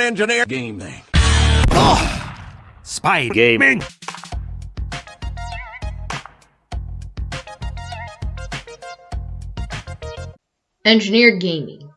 engineer gaming. Oh, Spy gaming. Engineered Gaming.